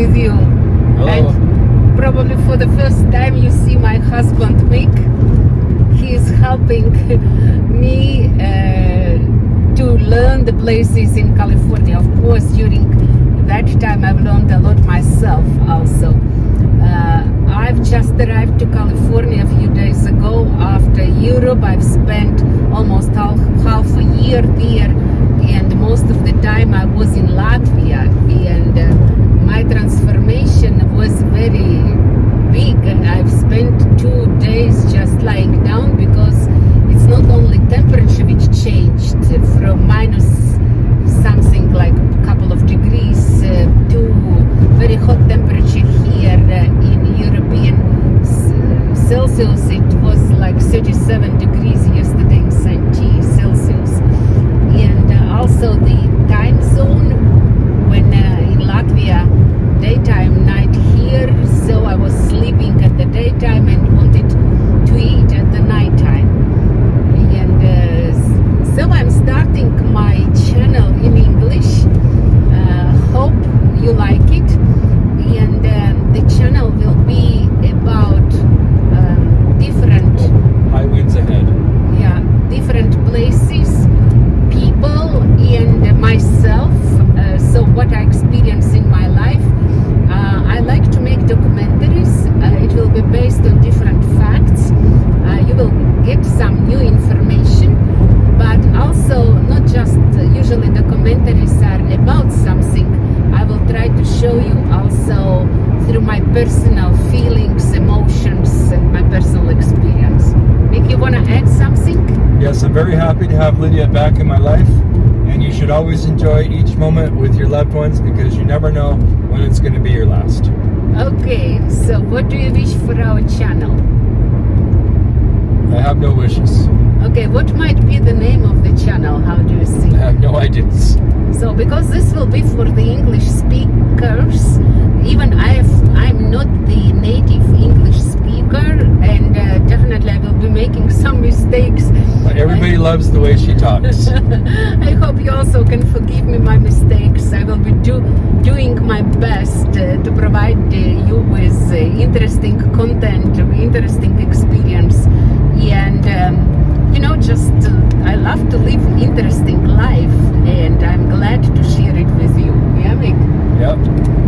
with you. Hello. And probably for the first time you see my husband Mick. He is helping me uh, to learn the places in California. Of course, during that time I've learned a lot myself also. Uh, I've just arrived to California a few days ago after Europe. I've spent almost half, half a year there and most of the time I was in Latvia and uh, my transformation was very big. I've spent two days just lying down because it's not only temperature which changed from minus something like a couple of degrees uh, to very hot temperature here uh, in European Celsius. It was like 37 degrees yesterday in St. T Celsius. And uh, also the time zone when uh, in Latvia daytime night here so I was sleeping at the daytime and wanted to eat at the nighttime and uh, so I'm starting my channel in English uh, hope you like it and um, the channel will be about um, different High winds ahead. yeah different places people and myself uh, so what i experience in my life uh, i like to make documentaries uh, it will based on different facts. Uh, you will get some new information but also not just uh, usually commentaries are about something. I will try to show you also through my personal feelings emotions and my personal experience. Nick, you want to add something? Yes, I'm very happy to have Lydia back in my life, and you should always enjoy each moment with your loved ones because you never know when it's going to be your last. Okay, so what do you wish for our channel? I have no wishes. Okay, what might be the name of the channel? How do you see? I have no ideas. So, because this will be for the English speakers, even I I'm not the native English speaker, and uh, definitely I will be making some mistakes. Everybody loves the way she talks. I hope you also can forgive me my mistakes. I will be do, doing my best uh, to provide uh, you with uh, interesting content, interesting experience, and um, you know, just uh, I love to live interesting